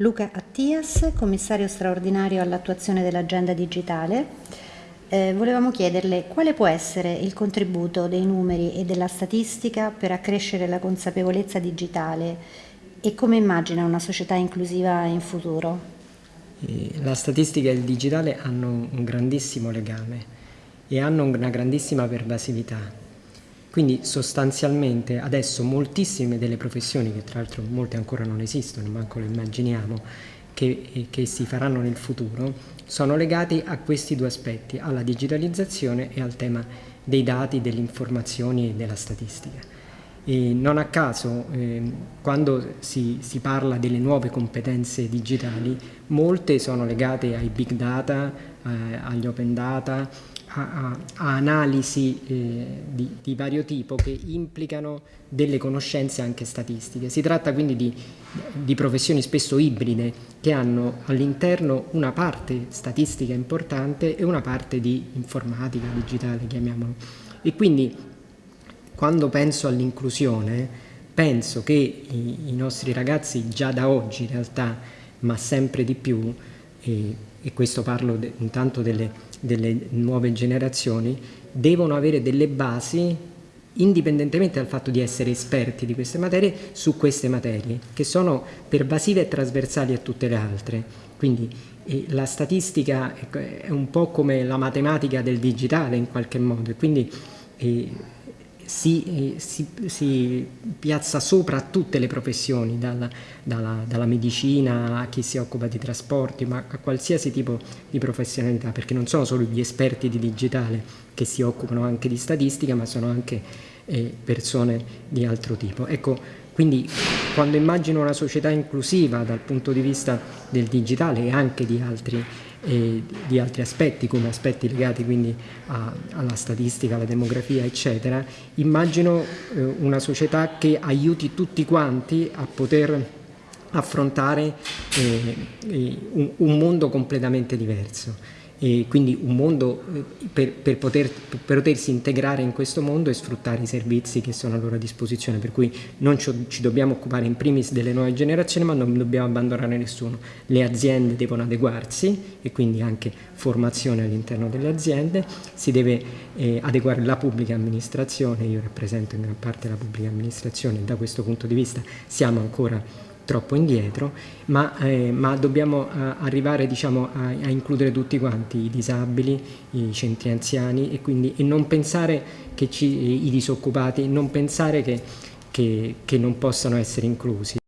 Luca Attias, commissario straordinario all'attuazione dell'agenda digitale. Eh, volevamo chiederle quale può essere il contributo dei numeri e della statistica per accrescere la consapevolezza digitale e come immagina una società inclusiva in futuro? La statistica e il digitale hanno un grandissimo legame e hanno una grandissima pervasività. Quindi sostanzialmente adesso moltissime delle professioni, che tra l'altro molte ancora non esistono, manco le immaginiamo, che, che, si faranno nel futuro, sono legati a questi due aspetti, alla digitalizzazione e al tema dei dati, delle informazioni e della statistica. E non a caso, eh, quando si, si, parla delle nuove competenze digitali, molte sono legate ai big data, eh, agli open data, a, a analisi eh, di, di, vario tipo che implicano delle conoscenze anche statistiche. Si tratta quindi di, di professioni spesso ibride che hanno all'interno una parte statistica importante e una parte di informatica, digitale, chiamiamolo. E quindi quando penso all'inclusione penso che i, i, nostri ragazzi già da oggi in realtà, ma sempre di più, e, e questo parlo de, intanto delle delle nuove generazioni devono avere delle basi indipendentemente dal fatto di essere esperti di queste materie su queste materie che sono pervasive e trasversali a tutte le altre. Quindi eh, la statistica è un po' come la matematica del digitale in qualche modo e quindi eh, si, si, si, piazza sopra tutte le professioni, dalla, dalla, dalla, medicina a chi si occupa di trasporti, ma a qualsiasi tipo di professionalità, perché non sono solo gli esperti di digitale che si occupano anche di statistica, ma sono anche eh, persone di altro tipo. Ecco, quindi quando immagino una società inclusiva dal punto di vista del digitale e anche di altri e di altri aspetti come aspetti legati quindi a, alla statistica, alla demografia eccetera, immagino eh, una società che aiuti tutti quanti a poter affrontare eh, eh un, un mondo completamente diverso e quindi un mondo eh, per, per, poter, per, potersi integrare in questo mondo e sfruttare i servizi che sono a loro disposizione, per cui non ci, ci dobbiamo occupare in primis delle nuove generazioni ma non dobbiamo abbandonare nessuno. Le aziende devono adeguarsi e quindi anche formazione all'interno delle aziende, si deve eh, adeguare la pubblica amministrazione, io rappresento in gran parte la pubblica amministrazione. E da questo punto di vista siamo ancora troppo indietro, ma, eh, ma dobbiamo eh, arrivare diciamo, a, a, includere tutti quanti, i disabili, i centri anziani e, quindi, e non pensare che ci, i disoccupati, non pensare che, che, che non possano essere inclusi.